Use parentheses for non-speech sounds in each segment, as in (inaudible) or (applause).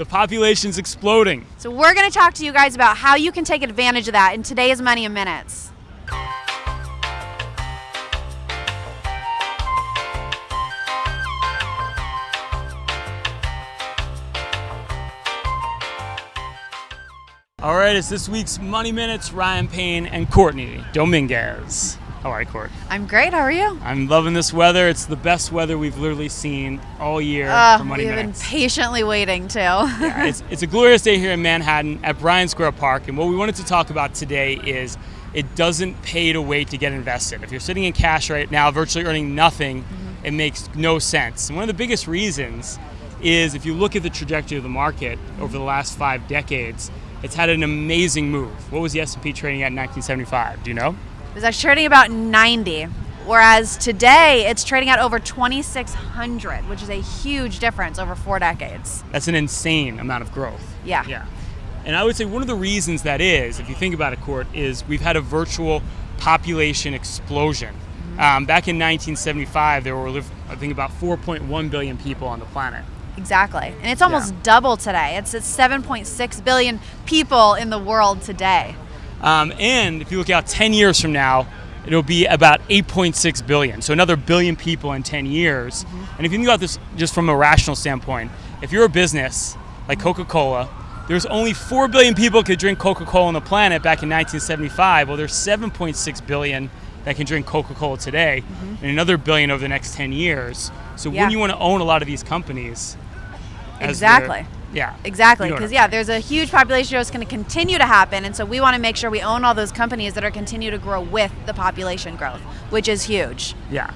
The population's exploding. So we're going to talk to you guys about how you can take advantage of that in today's Money in Minutes. All right, it's this week's Money Minutes, Ryan Payne and Courtney Dominguez. How are you, Court? I'm great. How are you? I'm loving this weather. It's the best weather we've literally seen all year Uh, for Money we've been patiently waiting too. Yeah, it's, (laughs) it's a glorious day here in Manhattan at Bryan Square Park, and what we wanted to talk about today is it doesn't pay to wait to get invested. If you're sitting in cash right now, virtually earning nothing, Mm-hmm. it makes no sense. And one of the biggest reasons is if you look at the trajectory of the market over the last five decades, it's had an amazing move. What was the S&P trading at in 1975? Do you know? It was actually trading about 90, whereas today it's trading at over 2,600, which is a huge difference over four decades. That's an insane amount of growth. Yeah. Yeah. And I would say one of the reasons that is, if you think about it, Court, is we've had a virtual population explosion. Um, back in 1975, there were, I think, about 4.1 billion people on the planet. Exactly. And it's almost Yeah. double today. It's at 7.6 billion people in the world today. Um, and if you look out 10 years from now, it'll be about 8.6 billion. So another billion people in 10 years. And if you think about this just from a rational standpoint, if you're a business like Coca-Cola, there's only 4 billion people could drink Coca-Cola on the planet back in 1975. Well, there's 7.6 billion that can drink Coca-Cola today, and another billion over the next 10 years. So Yeah. when you want to own a lot of these companies, as Exactly. Yeah. Exactly, You know what because yeah, there's a huge population growth going to continue to happen, and so we want to make sure we own all those companies that are continue to grow with the population growth, which is huge. Yeah.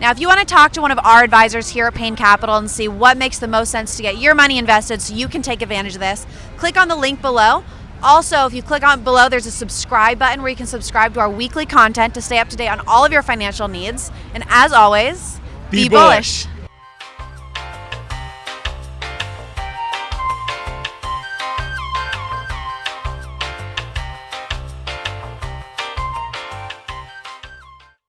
Now, if you want to talk to one of our advisors here at Payne Capital and see what makes the most sense to get your money invested so you can take advantage of this, click on the link below. Also, if you click on below, there's a subscribe button where you can subscribe to our weekly content to stay up to date on all of your financial needs. And as always, Be bullish.